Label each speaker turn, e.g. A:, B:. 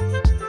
A: you